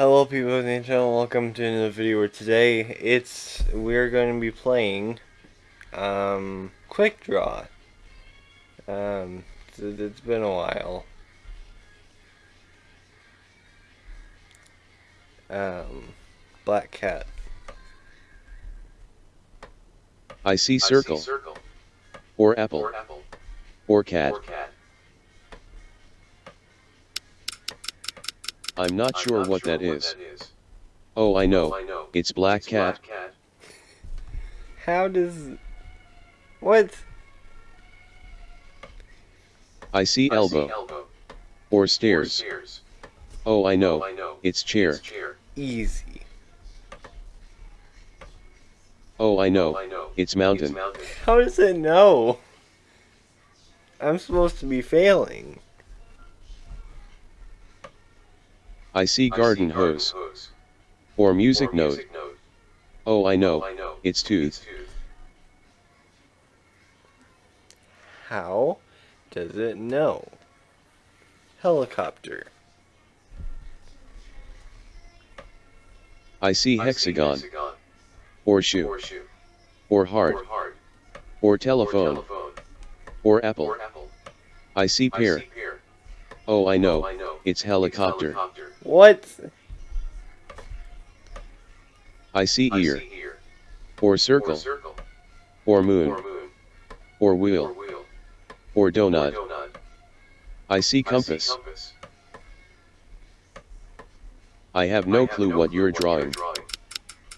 Hello people of the channel, welcome to another video where today it's we're going to be playing um quick draw. Um it's, it's been a while. Um Black Cat. I see circle, I see circle or apple, or apple or cat. or cat. I'm not I'm sure not what sure that is. is. Oh, I Oh, know. I know. It's black It's cat. Black cat. How does what? I see I elbow see elbow or or stairs. stairs. Oh, I Oh, know. I know. It's chair. It's chair. Easy. Oh, I Oh, know. I know. It's It's mountain. mountain. How does it know? I'm supposed to be failing. I see I garden hose hose or music or note. music note. Oh, I Oh, know. I know. It's It's tooth. tooth. How does it know? Helicopter. I see I see hexagon hexagon or shoe or shoe or heart or heart or or telephone telephone or apple. or apple. I see I pear. see pear. Oh, I Oh, know. I know. It's It's helicopter. helicopter. What? I see I ear or or circle circle or or moon moon or or wheel wheel or or donut. donut. I see compass. compass. I have no clue what you're drawing.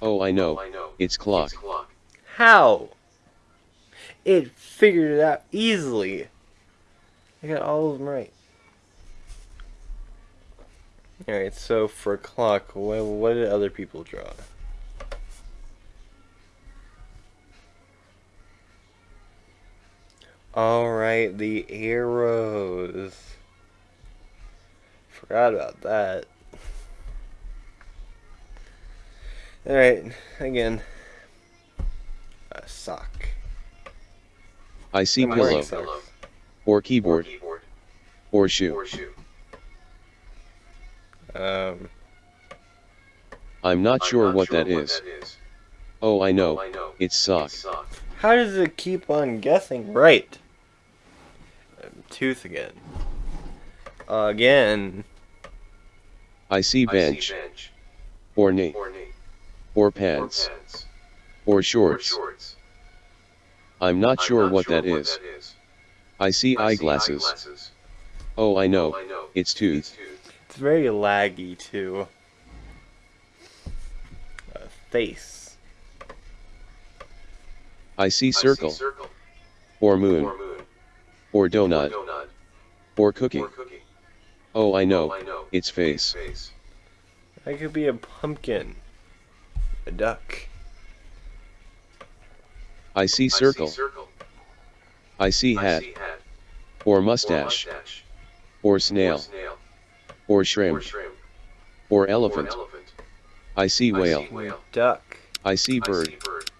Oh, I Oh, know. I know. It's clock. It's clock. How? It figured it out easily. I got all of them right. Alright, so for clock, what, what did other people draw? Alright, the arrows. Forgot about that. Alright, again. A sock. I see I'm pillow or or keyboard keyboard or shoe. or shoe. Um, I'm not I'm sure not what sure that is. that is. Oh, I Oh, know. I know. It's sock. It's sock. how does it keep on guessing right? Um, tooth again. again. I see I bench see bench or knee or knee or or pants pants or or shorts. shorts. I'm not I'm sure not what sure that is. that is. I see I see eyeglasses. eyeglasses. Oh, I Oh, know. I know. It's tooth. tooth. It's very laggy too. Uh, face. I see I circle see circle or or moon moon or or donut donut or cookie. or cookie. Oh, I Oh, know. I know. It's face. Face. That could be a pumpkin. A duck. I see I circle. see circle. I see I hat see hat or or mustache mustache or or snail snail or or shrimp shrimp or or elephant. elephant. I see I whale. see whale. Duck. I see I bird. see bird.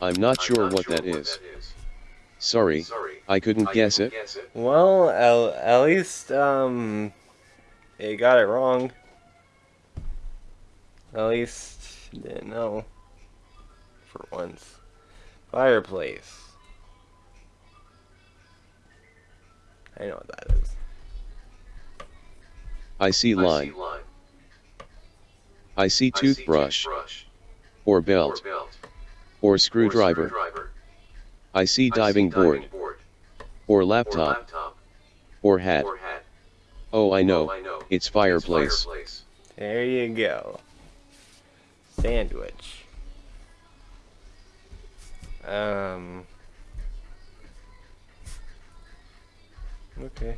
I'm not I'm sure not what sure that what is. that is. Sorry, Sorry. I couldn't I guess couldn't it. Guess it. Well, at, at least um, it got it wrong. At least you didn't know. For once, fireplace. I know what that is. I see I line. see line. I see I see toothbrush toothbrush or or belt belt or or screwdriver. screwdriver. I see I see diving board board or or laptop laptop or hat. or hat. Oh, I Oh, know. I know. It's It's fireplace. fireplace. There you go. Sandwich. Um. Okay.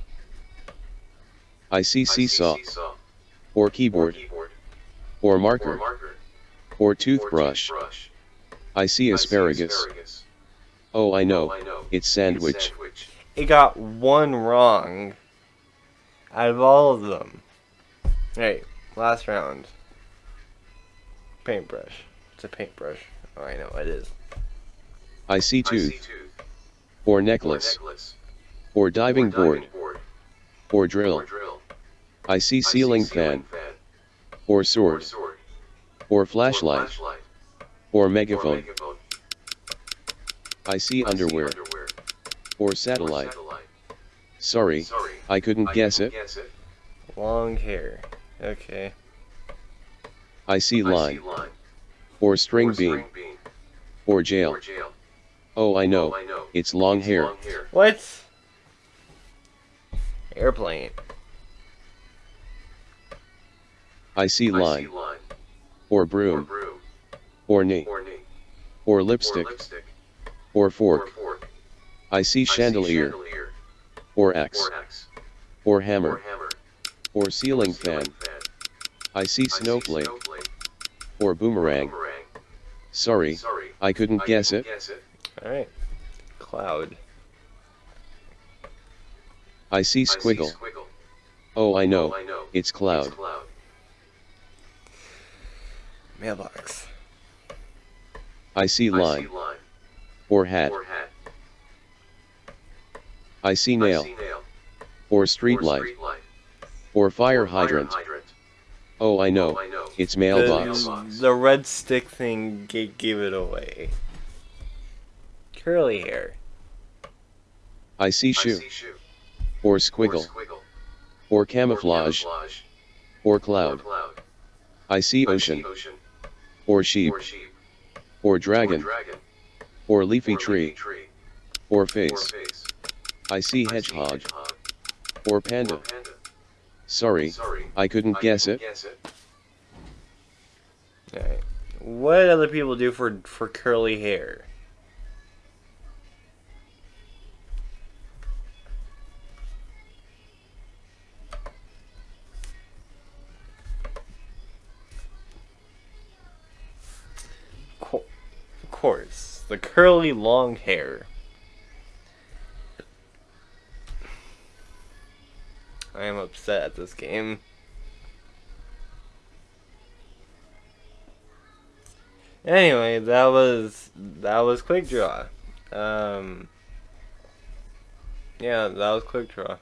I see I seesaw seesaw or or keyboard keyboard or or marker marker or or toothbrush. toothbrush. I see asparagus. asparagus. Oh, I Oh, know. It's sandwich. It's. It got one wrong out of all of them. Alright, last round. Paintbrush. It's a paintbrush. Oh, I know it is. I see I see tooth tooth or or necklace necklace or or diving board board or or drill. Drill. I see ceiling fan, or sword, or flashlight, or megaphone. I see underwear, or satellite. Sorry, I couldn't guess it. Long hair. Okay. I see line, or string bean, or jail. Oh, I know, oh, it's long hair. What? Airplane. I see line, or broom, or knee, or lipstick, or fork. I see chandelier, or axe. or hammer, or ceiling fan. I see snowflake, or boomerang. Sorry, I couldn't guess it. Alright. Cloud. I see squiggle. Oh, oh I know, it's cloud. Mailbox. I see line, or hat. I see nail, or street light, or fire hydrant. Oh, I know, oh, it's mailbox. The, the red stick thing ga- gave it away. Curly hair. I see shoe, or squiggle, or camouflage, or cloud. I see ocean, or sheep, or dragon, or leafy tree, or face. I see hedgehog, or panda. Sorry, I couldn't guess it. Alright. What other people do for for curly hair? Course, the curly long hair. I am upset at this game. Anyway, that was that was quick draw. Um, yeah, that was quick draw.